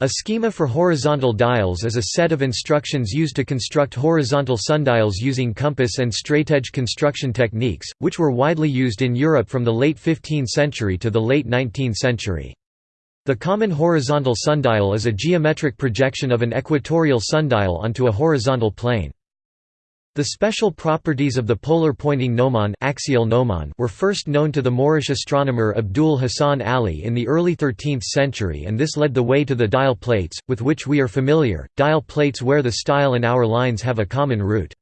A schema for horizontal dials is a set of instructions used to construct horizontal sundials using compass and straightedge construction techniques, which were widely used in Europe from the late 15th century to the late 19th century. The common horizontal sundial is a geometric projection of an equatorial sundial onto a horizontal plane. The special properties of the polar pointing gnomon, axial gnomon were first known to the Moorish astronomer Abdul Hassan Ali in the early 13th century and this led the way to the dial plates, with which we are familiar, dial plates where the style and hour lines have a common root.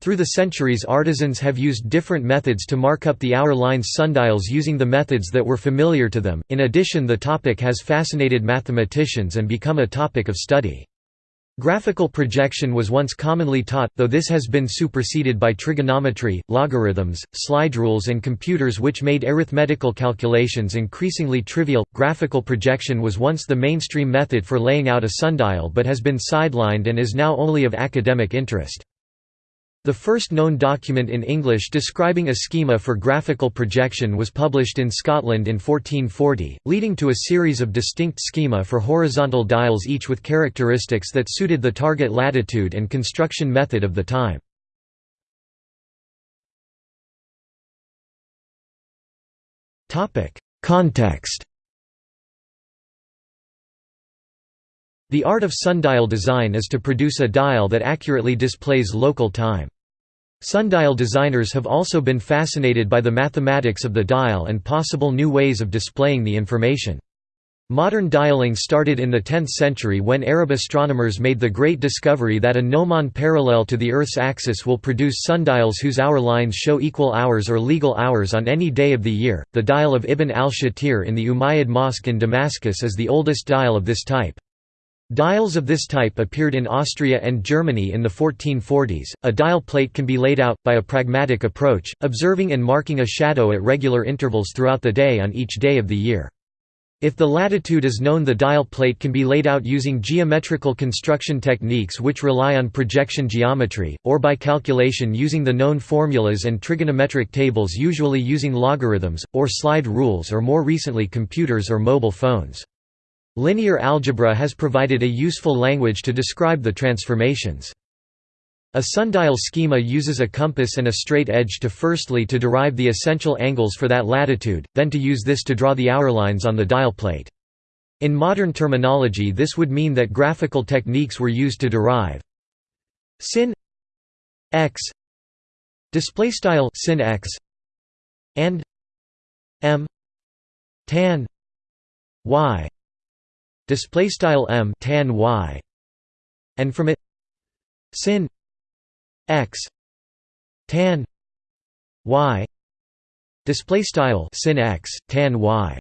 Through the centuries artisans have used different methods to mark up the hour lines sundials using the methods that were familiar to them, in addition the topic has fascinated mathematicians and become a topic of study. Graphical projection was once commonly taught, though this has been superseded by trigonometry, logarithms, slide rules, and computers which made arithmetical calculations increasingly trivial. Graphical projection was once the mainstream method for laying out a sundial but has been sidelined and is now only of academic interest. The first known document in English describing a schema for graphical projection was published in Scotland in 1440, leading to a series of distinct schema for horizontal dials each with characteristics that suited the target latitude and construction method of the time. Context The art of sundial design is to produce a dial that accurately displays local time. Sundial designers have also been fascinated by the mathematics of the dial and possible new ways of displaying the information. Modern dialing started in the 10th century when Arab astronomers made the great discovery that a gnomon parallel to the Earth's axis will produce sundials whose hour lines show equal hours or legal hours on any day of the year. The dial of Ibn al-Shatir in the Umayyad Mosque in Damascus is the oldest dial of this type. Dials of this type appeared in Austria and Germany in the 1440s. A dial plate can be laid out, by a pragmatic approach, observing and marking a shadow at regular intervals throughout the day on each day of the year. If the latitude is known the dial plate can be laid out using geometrical construction techniques which rely on projection geometry, or by calculation using the known formulas and trigonometric tables usually using logarithms, or slide rules or more recently computers or mobile phones. Linear algebra has provided a useful language to describe the transformations. A sundial schema uses a compass and a straight edge to firstly to derive the essential angles for that latitude, then to use this to draw the hour lines on the dial plate. In modern terminology this would mean that graphical techniques were used to derive sin x display style sin x and m tan y display style m tan y and from it sin x tan y display style sin x tan y.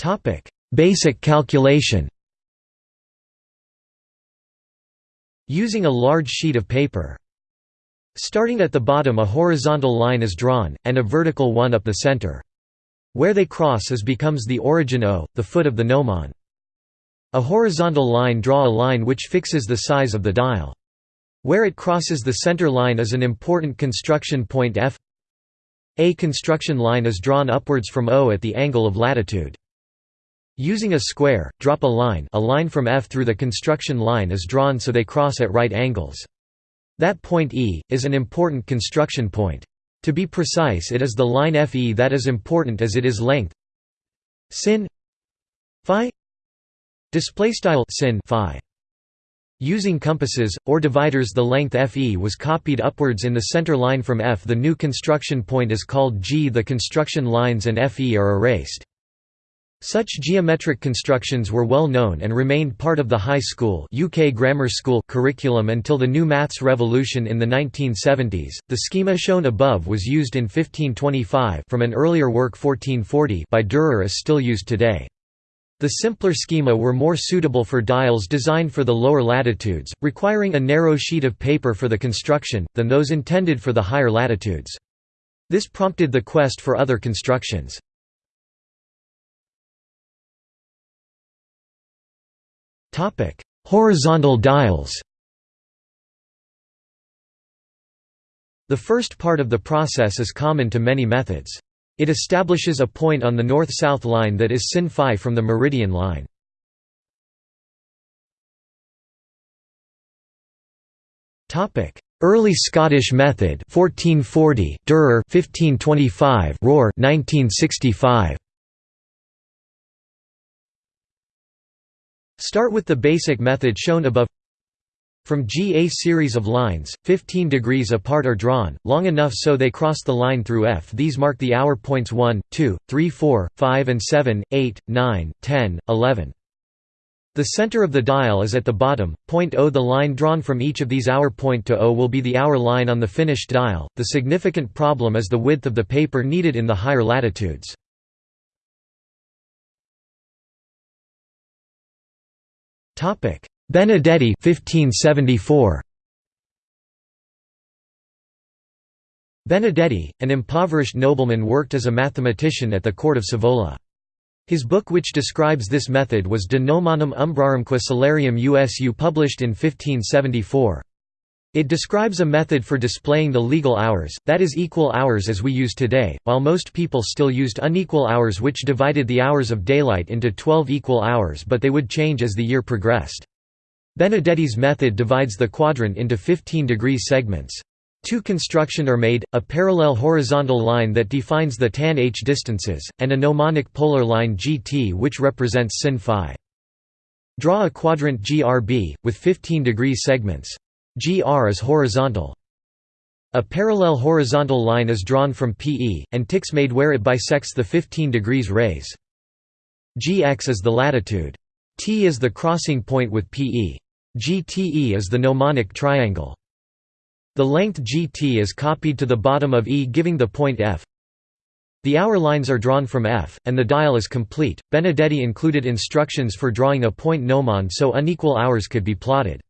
Topic basic calculation. Using a large sheet of paper Starting at the bottom a horizontal line is drawn, and a vertical one up the center. Where they cross is becomes the origin O, the foot of the gnomon. A horizontal line draw a line which fixes the size of the dial. Where it crosses the center line is an important construction point F A construction line is drawn upwards from O at the angle of latitude. Using a square, drop a line a line from F through the construction line is drawn so they cross at right angles. That point E, is an important construction point. To be precise it is the line FE that is important as it is length sin phi sin phi Using compasses, or dividers the length FE was copied upwards in the center line from F the new construction point is called G the construction lines and FE are erased. Such geometric constructions were well known and remained part of the high school, UK grammar school curriculum until the new maths revolution in the 1970s. The schema shown above was used in 1525 from an earlier work 1440 by Dürer is still used today. The simpler schema were more suitable for dials designed for the lower latitudes, requiring a narrow sheet of paper for the construction, than those intended for the higher latitudes. This prompted the quest for other constructions. Topic: Horizontal dials. The first part of the process is common to many methods. It establishes a point on the north-south line that is sin phi from the meridian line. Topic: Early Scottish method 1440 Dürer 1525 Rohr 1965 Start with the basic method shown above from G a series of lines, 15 degrees apart are drawn, long enough so they cross the line through F. These mark the hour points 1, 2, 3 4, 5 and 7, 8, 9, 10, 11. The center of the dial is at the bottom, point O. The line drawn from each of these hour point to O will be the hour line on the finished dial. The significant problem is the width of the paper needed in the higher latitudes. Benedetti 1574. Benedetti, an impoverished nobleman worked as a mathematician at the court of Savola. His book which describes this method was De Gnomonum Umbrarumque Solarium USU published in 1574. It describes a method for displaying the legal hours, that is equal hours as we use today, while most people still used unequal hours which divided the hours of daylight into 12 equal hours but they would change as the year progressed. Benedetti's method divides the quadrant into 15 degree segments. Two construction are made, a parallel horizontal line that defines the tan h distances, and a gnomonic polar line gt which represents sin phi. Draw a quadrant GRB, with 15 degree segments. GR is horizontal. A parallel horizontal line is drawn from PE, and ticks made where it bisects the 15 degrees rays. GX is the latitude. T is the crossing point with PE. GTE is the gnomonic triangle. The length gt is copied to the bottom of E giving the point F. The hour lines are drawn from F, and the dial is complete. Benedetti included instructions for drawing a point gnomon so unequal hours could be plotted.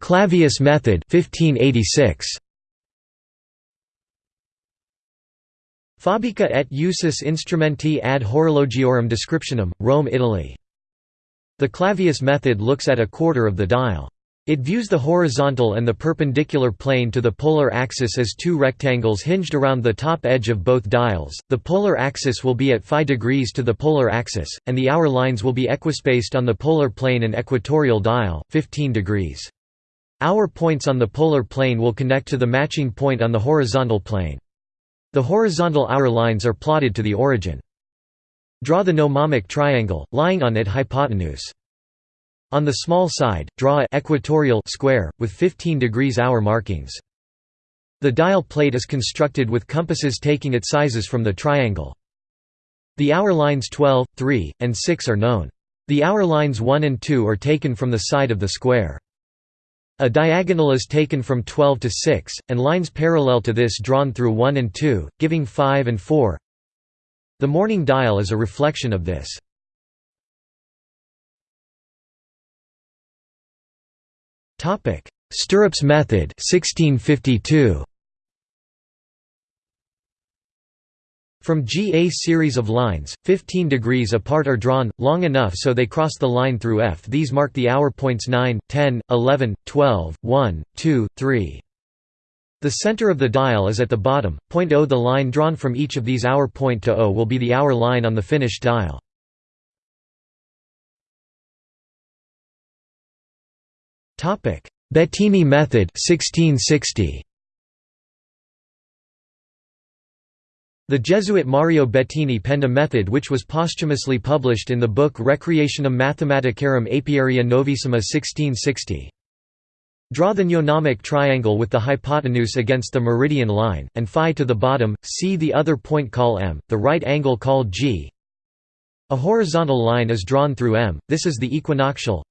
Clavius method 1586. Fabrica et usus instrumenti ad horologiorum descriptionum, Rome Italy. The Clavius method looks at a quarter of the dial. It views the horizontal and the perpendicular plane to the polar axis as two rectangles hinged around the top edge of both dials. The polar axis will be at phi degrees to the polar axis, and the hour lines will be equispaced on the polar plane and equatorial dial, 15 degrees. Hour points on the polar plane will connect to the matching point on the horizontal plane. The horizontal hour lines are plotted to the origin. Draw the gnomonic triangle, lying on it hypotenuse. On the small side, draw a equatorial square, with 15 degrees hour markings. The dial plate is constructed with compasses taking its sizes from the triangle. The hour lines 12, 3, and 6 are known. The hour lines 1 and 2 are taken from the side of the square. A diagonal is taken from 12 to 6, and lines parallel to this drawn through 1 and 2, giving 5 and 4. The morning dial is a reflection of this. Stirrups method 1652. From G a series of lines, 15 degrees apart are drawn, long enough so they cross the line through F. These mark the hour points 9, 10, 11, 12, 1, 2, 3. The center of the dial is at the bottom, point O. The line drawn from each of these hour point to O will be the hour line on the finished dial. Bettini method 1660. The Jesuit Mario Bettini penned a method which was posthumously published in the book Recreationum Mathematicarum Apiaria Novissima 1660. Draw the gnomonic triangle with the hypotenuse against the meridian line, and phi to the bottom, c the other point call m, the right angle called g. A horizontal line is drawn through m, this is the equinoctial.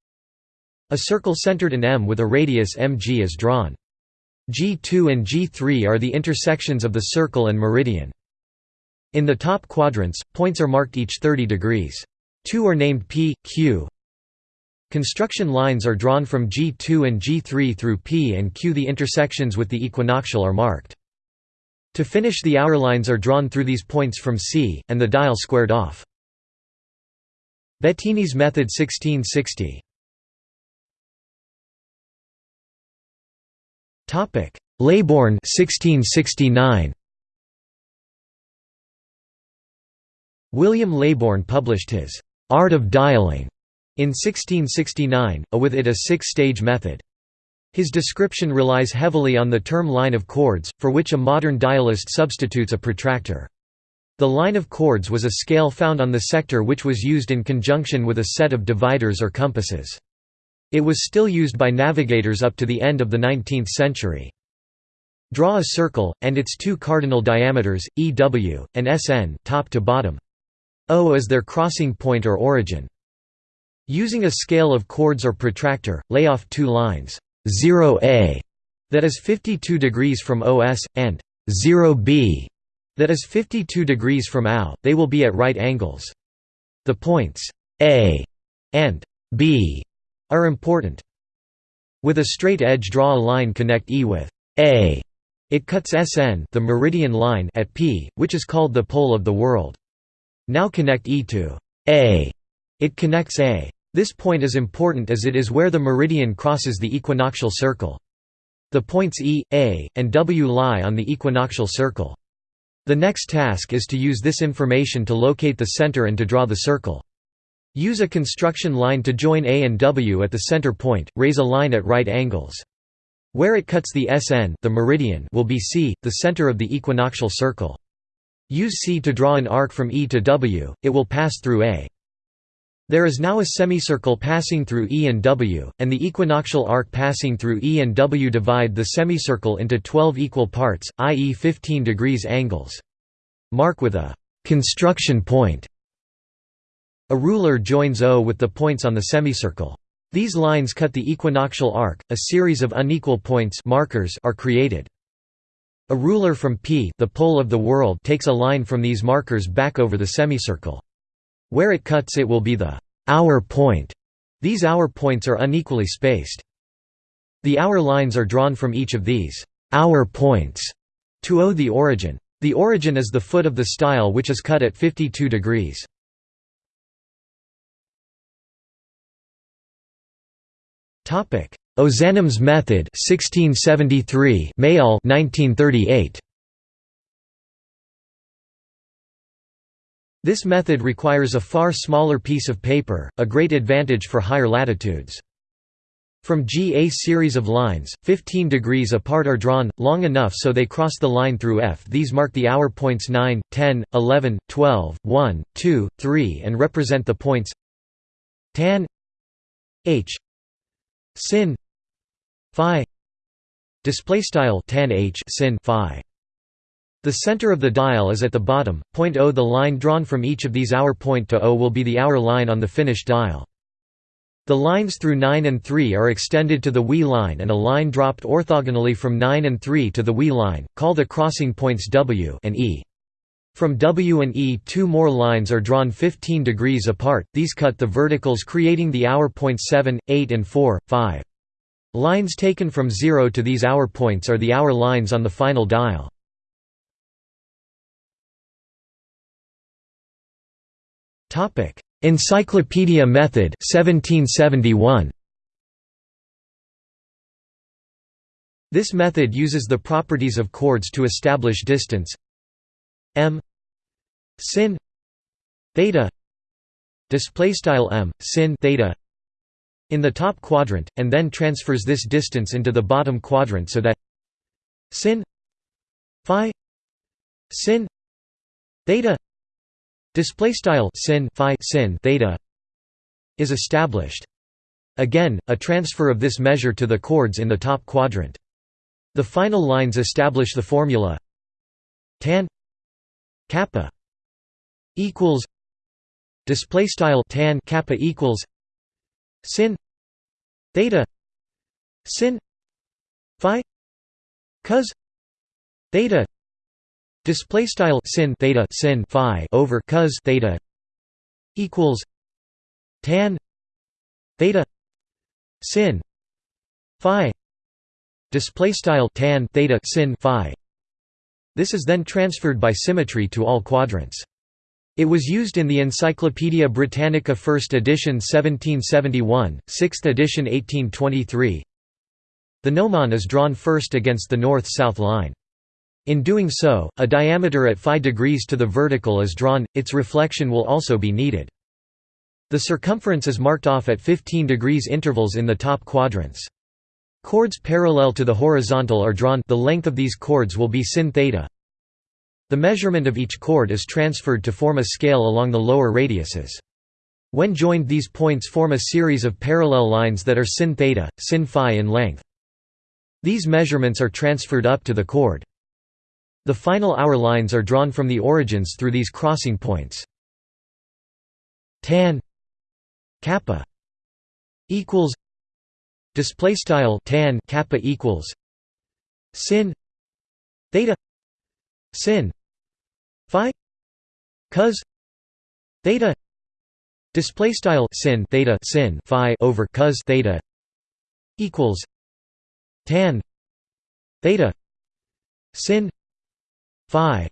A circle centered in m with a radius mg is drawn. G2 and G3 are the intersections of the circle and meridian. In the top quadrants, points are marked each 30 degrees. Two are named P, Q, Construction lines are drawn from G2 and G3 through P and Q. The intersections with the equinoctial are marked. To finish the hour lines are drawn through these points from C, and the dial squared off. Bettini's method 1660 Topic: Leybourne 1669. William Leybourne published his Art of Dialing in 1669, a with it a six-stage method. His description relies heavily on the term line of chords, for which a modern dialist substitutes a protractor. The line of chords was a scale found on the sector which was used in conjunction with a set of dividers or compasses. It was still used by navigators up to the end of the 19th century. Draw a circle, and its two cardinal diameters, EW, and SN top to bottom. O is their crossing point or origin. Using a scale of chords or protractor, lay off two lines, 0A, that is 52 degrees from OS, and 0B, that is 52 degrees from AO, they will be at right angles. The points A and B are important. With a straight edge draw a line connect E with A. It cuts SN the meridian line at P, which is called the pole of the world. Now connect E to A. It connects A. This point is important as it is where the meridian crosses the equinoctial circle. The points E, A, and W lie on the equinoctial circle. The next task is to use this information to locate the center and to draw the circle. Use a construction line to join A and W at the center point, raise a line at right angles. Where it cuts the SN the meridian will be C, the center of the equinoctial circle. Use C to draw an arc from E to W, it will pass through A. There is now a semicircle passing through E and W, and the equinoctial arc passing through E and W divide the semicircle into 12 equal parts, i.e. 15 degrees angles. Mark with a «construction point». A ruler joins O with the points on the semicircle. These lines cut the equinoctial arc, a series of unequal points markers are created. A ruler from P the pole of the world takes a line from these markers back over the semicircle. Where it cuts it will be the hour point. These hour points are unequally spaced. The hour lines are drawn from each of these hour points to O the origin. The origin is the foot of the style which is cut at 52 degrees. Ozanam's method 1673 Mayall 1938 This method requires a far smaller piece of paper, a great advantage for higher latitudes. From G a series of lines, 15 degrees apart are drawn, long enough so they cross the line through F. These mark the hour points 9, 10, 11, 12, 1, 2, 3 and represent the points tan h sin phi display style tan h sin phi the center of the dial is at the bottom, point O. The line drawn from each of these hour point to O will be the hour line on the finished dial. The lines through 9 and 3 are extended to the WE line and a line dropped orthogonally from 9 and 3 to the WE line, call the crossing points W and E. From W and E two more lines are drawn 15 degrees apart, these cut the verticals creating the hour points 7, 8 and 4, 5. Lines taken from 0 to these hour points are the hour lines on the final dial. Encyclopedia Method 1771. This method uses the properties of chords to establish distance m sin theta display style m sin theta in the top quadrant and then transfers this distance into the bottom quadrant so that sin phi sin theta display style sin phi sin theta is established. Again a transfer of this measure to the chords in the top quadrant. The final lines establish the formula tan kappa equals display style tan kappa equals sin theta sin phi cos theta Display style sin theta sin phi over cos theta equals tan theta sin phi display style tan theta sin phi this is then transferred by symmetry to all quadrants it was used in the Encyclopaedia Britannica 1st edition 1771, 6th edition 1823 the gnomon is drawn first against the north-south line. In doing so, a diameter at phi degrees to the vertical is drawn, its reflection will also be needed. The circumference is marked off at 15 degrees intervals in the top quadrants. Chords parallel to the horizontal are drawn the length of these chords will be sin theta. The measurement of each chord is transferred to form a scale along the lower radiuses. When joined these points form a series of parallel lines that are sin theta, sin phi in length. These measurements are transferred up to the chord. The final hour lines are drawn from the origins through these crossing points. tan kappa equals display style tan kappa equals sin theta sin phi cos theta display style sin theta sin phi over cos theta equals tan theta sin phi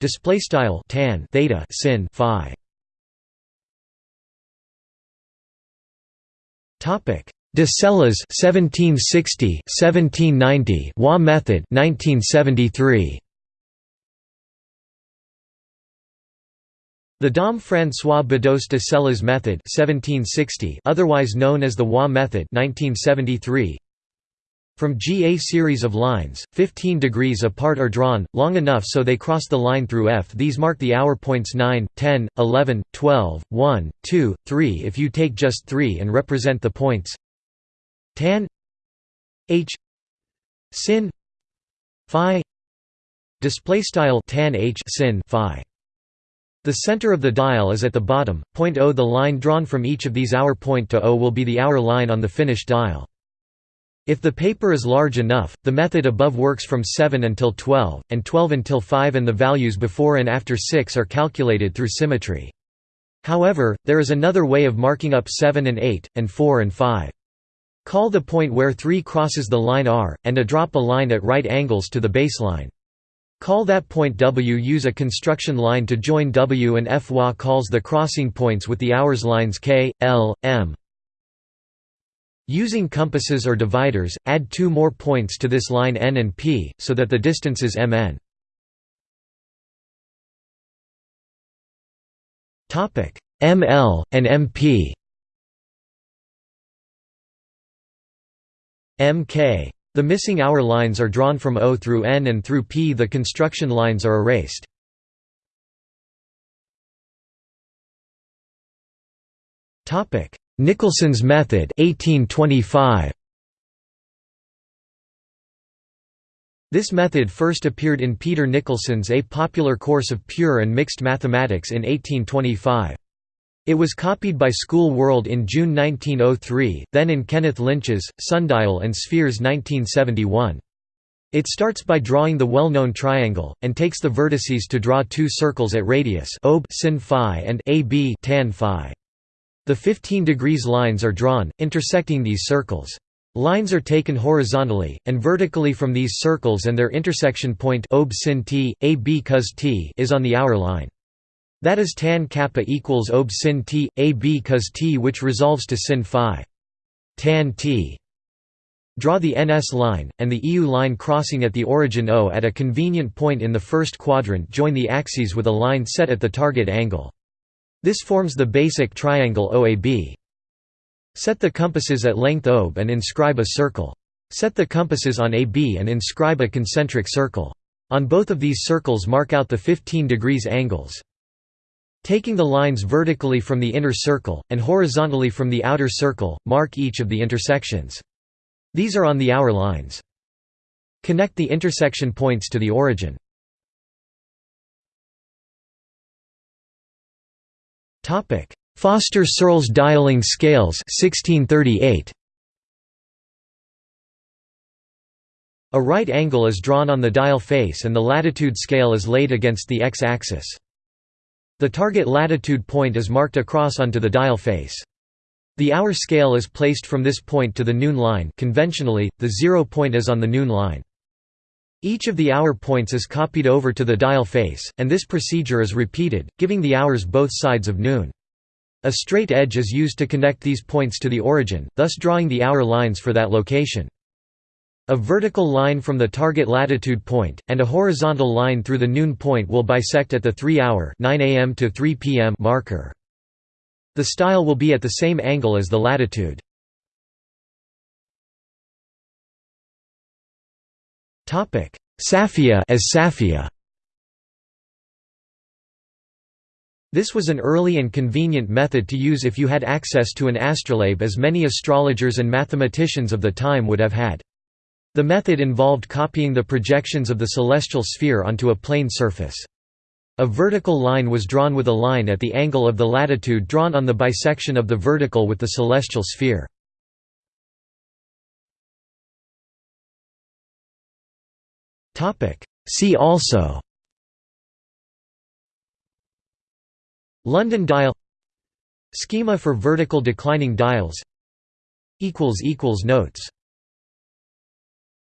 display style tan theta sin phi. Topic de Celles 1760 1790 Waugh method 1973 The Dom François Bedos de Celles method 1760 otherwise known as the Waugh method 1973 from G a series of lines, 15 degrees apart are drawn, long enough so they cross the line through F. These mark the hour points 9, 10, 11, 12, 1, 2, 3 if you take just 3 and represent the points tan h sin phi display style tan h sin phi the center of the dial is at the bottom point o the line drawn from each of these hour point to o will be the hour line on the finished dial if the paper is large enough, the method above works from 7 until 12, and 12 until 5 and the values before and after 6 are calculated through symmetry. However, there is another way of marking up 7 and 8, and 4 and 5. Call the point where 3 crosses the line R, and a drop a line at right angles to the baseline. Call that point W. Use a construction line to join W and F. Waugh calls the crossing points with the hours lines K, L, M, Using compasses or dividers, add two more points to this line n and p, so that the distance is mn. ml, and mp mk. The missing hour lines are drawn from O through N and through P the construction lines are erased. Topic: Nicholson's method 1825. This method first appeared in Peter Nicholson's A Popular Course of Pure and Mixed Mathematics in 1825. It was copied by School World in June 1903, then in Kenneth Lynch's, Sundial and Spheres 1971. It starts by drawing the well-known triangle, and takes the vertices to draw two circles at radius ob sin phi and ab tan phi. The 15 degrees lines are drawn, intersecting these circles. Lines are taken horizontally, and vertically from these circles and their intersection point ob sin t, ab cos t is on the hour line. That is tan kappa equals ob sin t, ab cos t which resolves to sin phi. Tan t. Draw the NS line, and the EU line crossing at the origin O at a convenient point in the first quadrant join the axes with a line set at the target angle. This forms the basic triangle OAB. Set the compasses at length OB and inscribe a circle. Set the compasses on AB and inscribe a concentric circle. On both of these circles mark out the 15 degrees angles. Taking the lines vertically from the inner circle, and horizontally from the outer circle, mark each of the intersections. These are on the hour lines. Connect the intersection points to the origin. Foster-Searles dialing scales 1638. A right angle is drawn on the dial face and the latitude scale is laid against the x-axis. The target latitude point is marked across onto the dial face. The hour scale is placed from this point to the noon line conventionally, the zero point is on the noon line. Each of the hour points is copied over to the dial face, and this procedure is repeated, giving the hours both sides of noon. A straight edge is used to connect these points to the origin, thus drawing the hour lines for that location. A vertical line from the target latitude point, and a horizontal line through the noon point will bisect at the 3-hour to 3 p.m. marker. The style will be at the same angle as the latitude. Safia as Safia This was an early and convenient method to use if you had access to an astrolabe as many astrologers and mathematicians of the time would have had. The method involved copying the projections of the celestial sphere onto a plane surface. A vertical line was drawn with a line at the angle of the latitude drawn on the bisection of the vertical with the celestial sphere. See also London dial Schema for vertical declining dials Notes